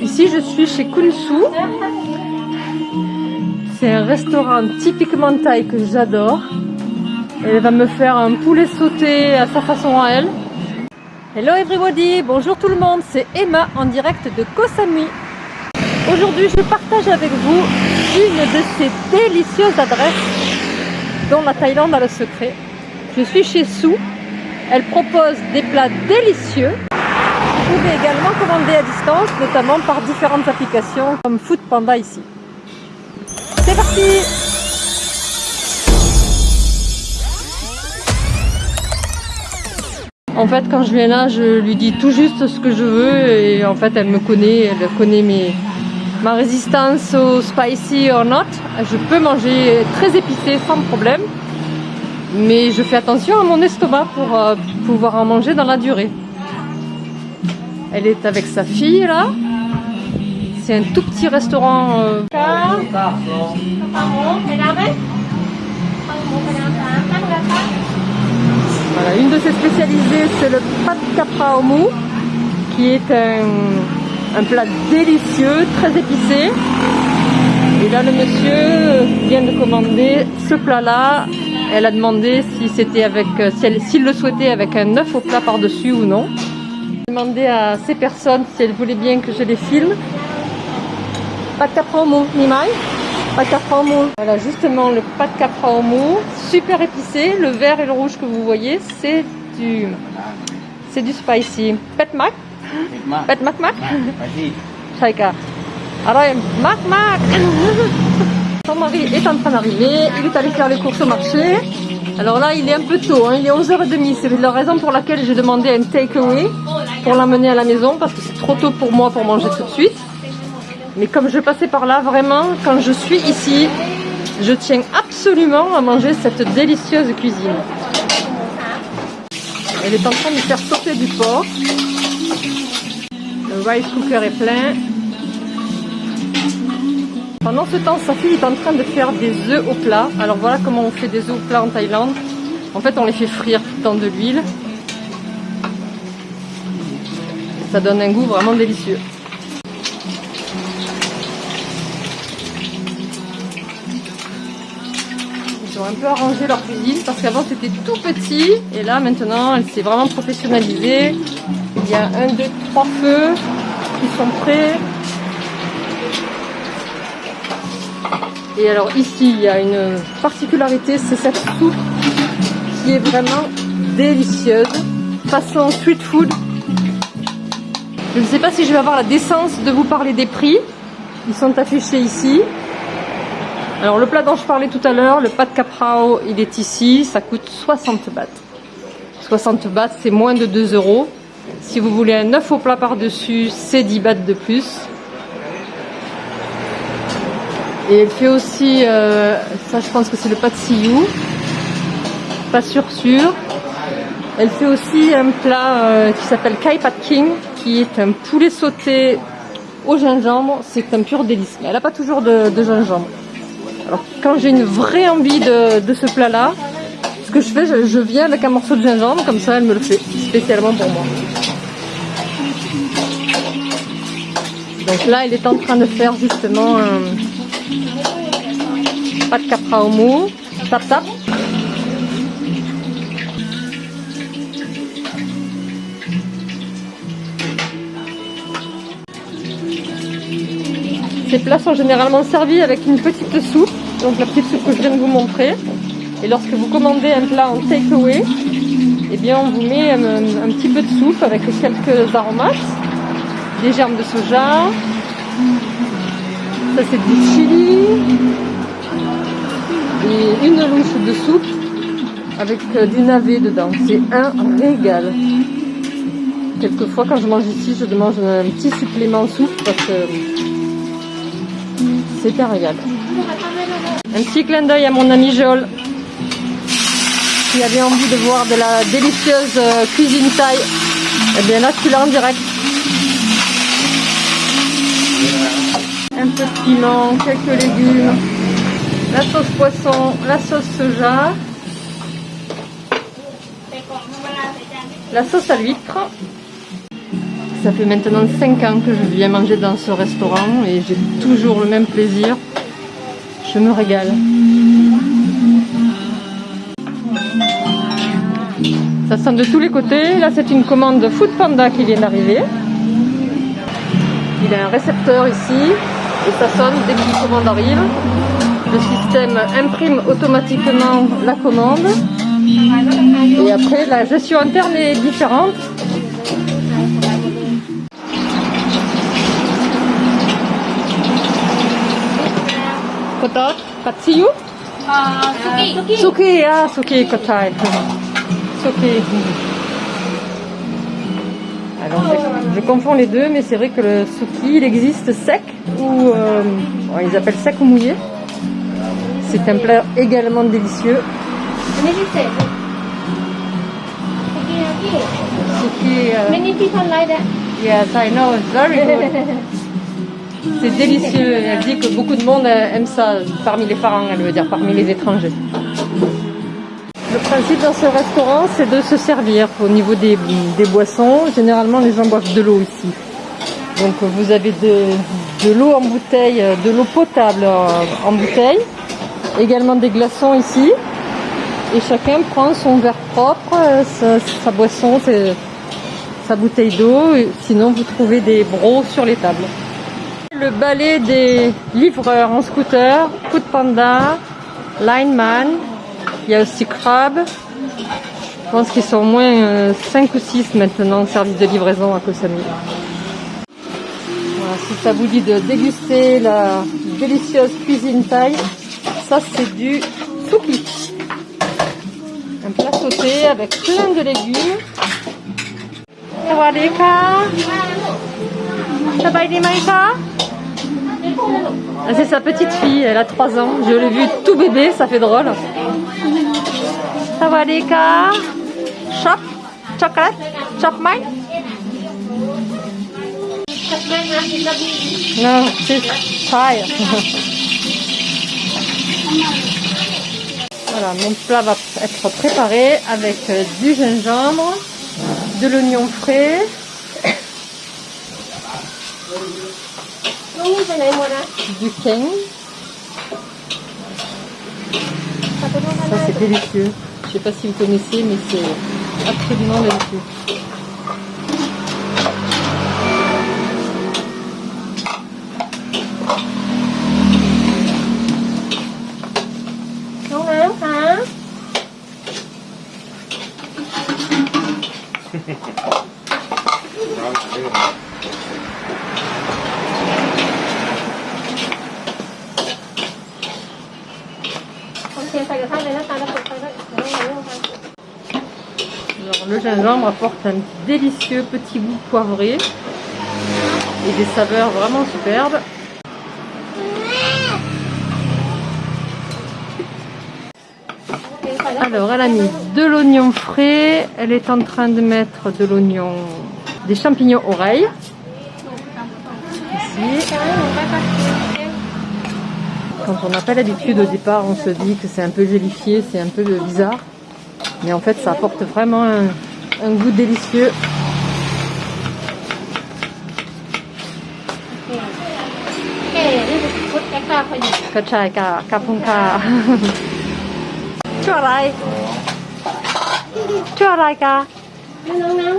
Ici, je suis chez Kunsu. C'est un restaurant typiquement thaï que j'adore. Elle va me faire un poulet sauté à sa façon à elle. Hello everybody, bonjour tout le monde, c'est Emma en direct de Koh Samui. Aujourd'hui, je partage avec vous une de ces délicieuses adresses dont la Thaïlande a le secret. Je suis chez Sou. Elle propose des plats délicieux. Vous pouvez également commander à distance, notamment par différentes applications comme Food Panda ici. C'est parti En fait, quand je viens là, je lui dis tout juste ce que je veux et en fait, elle me connaît, elle connaît mes, ma résistance au spicy or not. Je peux manger très épicé sans problème, mais je fais attention à mon estomac pour euh, pouvoir en manger dans la durée. Elle est avec sa fille là. C'est un tout petit restaurant. Euh... Une de ses spécialisées, c'est le pad capra au qui est un, plat délicieux, très épicé. Et là, le monsieur vient de commander ce plat-là. Elle a demandé si c'était avec, s'il le souhaitait avec un œuf au plat par-dessus ou non. Demandé à ces personnes si elles voulaient bien que je les filme. Pad capra au mou, Nimai Pâte capra au mou. Voilà, justement, le pâte capra au mou, super épicé. Le vert et le rouge que vous voyez, c'est du, c'est du spicy. Pet mac. Pet mac mac. Chaika. Alors, mac mac. Son mari est en train d'arriver. Il est allé faire les courses au marché. Alors là, il est un peu tôt, hein. il est 11h30. C'est la raison pour laquelle j'ai demandé un takeaway pour l'amener à la maison parce que c'est trop tôt pour moi pour manger tout de suite. Mais comme je passais par là, vraiment, quand je suis ici, je tiens absolument à manger cette délicieuse cuisine. Elle est en train de faire sauter du porc. Le rice cooker est plein. Pendant ce temps, sa fille est en train de faire des œufs au plat. Alors voilà comment on fait des œufs au plat en Thaïlande. En fait, on les fait frire dans de l'huile. Ça donne un goût vraiment délicieux. Ils ont un peu arrangé leur cuisine parce qu'avant c'était tout petit et là maintenant elle s'est vraiment professionnalisée. Il y a un, deux, trois feux qui sont prêts. Et alors ici il y a une particularité, c'est cette soupe qui est vraiment délicieuse, façon street food. Je ne sais pas si je vais avoir la décence de vous parler des prix. Ils sont affichés ici. Alors le plat dont je parlais tout à l'heure, le pad caprao, il est ici, ça coûte 60 bahts. 60 bahts, c'est moins de 2 euros. Si vous voulez un œuf au plat par-dessus, c'est 10 bahts de plus. Et elle fait aussi, euh, ça je pense que c'est le pad siou, pas sûr sûr. Elle fait aussi un plat euh, qui s'appelle Kai Pad King, qui est un poulet sauté au gingembre. C'est un pur délice. Mais elle n'a pas toujours de, gingembre. Alors quand j'ai une vraie envie de, de ce plat là, ce que je fais, je, viens avec un morceau de gingembre, comme ça elle me le fait spécialement pour moi. Donc là elle est en train de faire justement un pâte capra mou, tap tap. Ces plats sont généralement servis avec une petite soupe, donc la petite soupe que je viens de vous montrer. Et lorsque vous commandez un plat en takeaway, eh bien on vous met un, petit peu de soupe avec quelques aromates, des germes de soja, ça c'est du chili, et une louche de soupe avec du navet dedans. C'est un régal. Quelquefois quand je mange ici, je demande un petit supplément soupe parce que c'est un régal. Un petit clin d'œil à mon ami Joel qui avait envie de voir de la délicieuse cuisine thaï. Et bien là, tu l'as en direct. Un peu de piment, quelques légumes, la sauce poisson, la sauce soja, la sauce à l'huître. Ça fait maintenant 5 ans que je viens manger dans ce restaurant et j'ai toujours le même plaisir. Je me régale. Ça sent de tous les côtés. Là, c'est une commande Food Panda qui vient d'arriver. Il a un récepteur ici et ça sonne dès qu'une commande arrive. Le système imprime automatiquement la commande. Et après, la gestion interne est différente. Kotot, Katsiyu? 아, 수기. 수기. Suki Kotai. Suki. Alors, je, je confonds les deux, mais c'est vrai que le Suki, il existe sec ou. euh, ils appellent sec ou mouillé. C'est un plat également délicieux. 보내주세요. Suki, euh, Many people like that. yes, I know, it's very good. C'est délicieux. Elle dit que beaucoup de monde aime ça, parmi les parents, elle veut dire, parmi les étrangers. Le principe dans ce restaurant, c'est de se servir au niveau des, boissons. Généralement, les gens boivent de l'eau ici. Donc, vous avez de, l'eau en bouteille, de l'eau potable en bouteille. Également des glaçons ici. Et chacun prend son verre propre, sa, sa boisson, sa bouteille d'eau. Sinon, vous trouvez des bros sur les tables. Le balai des livreurs en scooter, Food Panda, Lineman, il y a aussi Crab. Je pense qu'ils sont au moins 5 ou 6 maintenant en service de livraison à Koh Samui. Voilà, si ça vous dit de déguster la délicieuse cuisine thaï, ça c'est du suki. Un plat sauté avec plein de légumes. Sawadika. Sabaïdimaïka. Ah, C'est sa petite fille, elle a 3 ans. Je l'ai vue tout bébé, ça fait drôle. Sawadika. Chop. Chocolate. Chop mine. Non, c'est Thai. Voilà, mon plat va être préparé avec euh, du gingembre, de l'oignon frais, Nung sanay mo na. Duquesne. Ça c'est délicieux. Je sais pas si vous connaissez, mais c'est absolument délicieux. Alors, le gingembre apporte un délicieux petit goût poivré et des saveurs vraiment superbes. Alors, elle a mis de l'oignon frais. Elle est en train de mettre de l'oignon, des champignons oreilles. Ici. Quand on n'a pas l'habitude au départ, on se dit que c'est un peu gélifié, c'est un peu bizarre. Mais en fait, ça apporte vraiment un, un goût délicieux. เอ๊ะนี่คือพุทธแอคตาพอดี Kachai ka, kapunka. Tuอะไรชื่ออะไรกะ นี่น้อง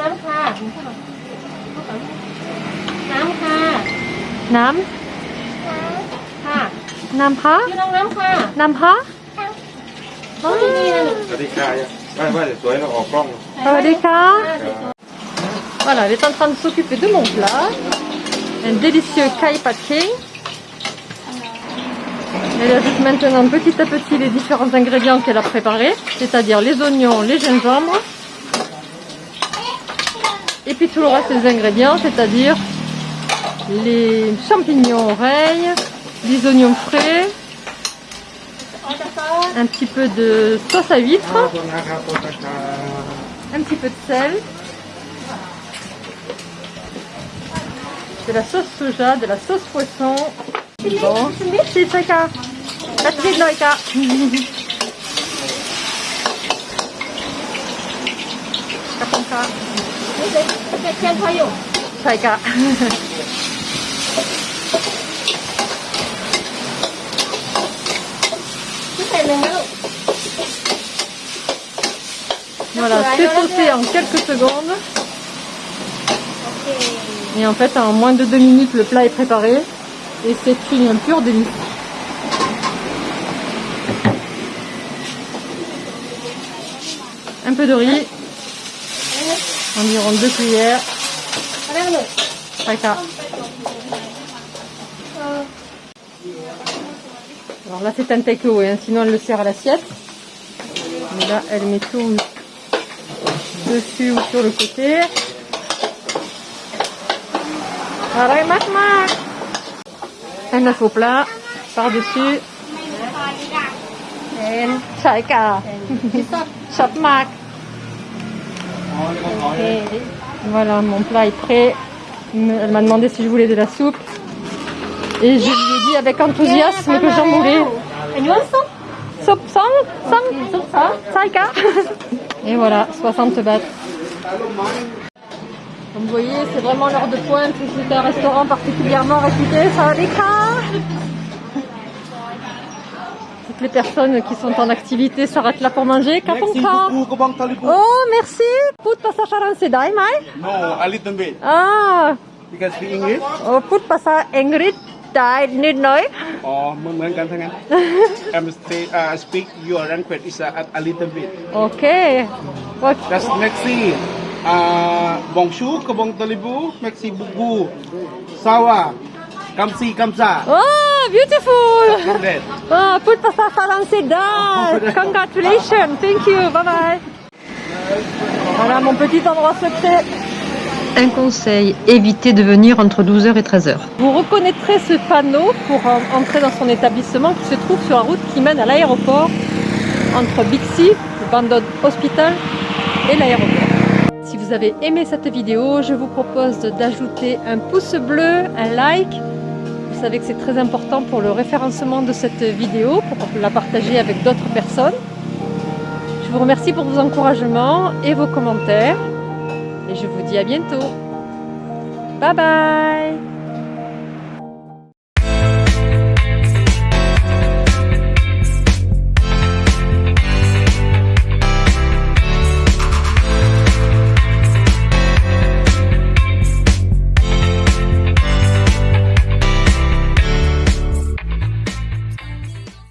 น้ำค่ะ ชื่อเอ็มมา หืมชื่ออะไรคะลูกน้องน้ำน้องน้ำน้องน้ำค่ะน้ำค่ะ น้ ค่ะ ำน้ำพะ ชื่อน้องน้ำค่ะ น้ำพะ น้องนี่นี่นะลูก สวัสดีค่ะไม่ไม่สวยเราออกกล้อง สวัสดีค่ะ ค่ะ Voilà, elle est en train de s'occuper de mon plat. Un délicieux kai pad king. Elle ajoute maintenant petit à petit les différents ingrédients qu'elle a préparés, c'est-à-dire les oignons, les gingembres, et puis tout le reste des ingrédients, c'est-à-dire les champignons oreilles, des oignons frais, un petit peu de sauce à huître, un petit peu de sel, de la sauce soja, de la sauce poisson. Bon, c'est ça. Voilà, c'est sauté en quelques secondes. Et en fait, en moins de deux minutes, le plat est préparé. Et c'est une pure délice. Un peu de riz environ 2 cuillères. Alors là c'est un take-away, hein, sinon elle le sert à l'assiette. Mais là elle met tout dessus ou sur le côté. Un œuf au plat par-dessus. Et chapmak. Voilà, mon plat est prêt. Elle m'a demandé si je voulais de la soupe. Et je lui ai dit avec enthousiasme que j'en voulais. Soupe. Hein. Et voilà, 60 bahts. Comme vous voyez, c'est vraiment l'heure de pointe. C'est un restaurant particulièrement réputé. Ça va les toutes les personnes qui sont en activité s'arrêtent là pour manger. Kaponka. Oh, merci. Put pasa français dai mai? No, a little bit. Ah. You can speak English? Oh, put pasa English dai nit noi. Oh, mong mong kan thangan. I'm stay, uh, speak your language is uh, a, a little bit. Okay. What? That's merci. Uh, bonjour, kabong talibu, merci beaucoup. Sawa. Kamsi, kamsa. Oh! Beautiful! That Oh, put pasa français dad. Congratulations. Thank you. Bye bye. Voilà mon petit endroit secret. Un conseil, évitez de venir entre 12h et 13h. Vous reconnaîtrez ce panneau pour en- entrer dans son établissement qui se trouve sur la route qui mène à l'aéroport entre Bixi, le Bandon Hospital et l'aéroport. Si vous avez aimé cette vidéo, je vous propose d'ajouter un pouce bleu, un like savez que c'est très important pour le référencement de cette vidéo, pour la partager avec d'autres personnes. Je vous remercie pour vos encouragements et vos commentaires. Et je vous dis à bientôt. Bye bye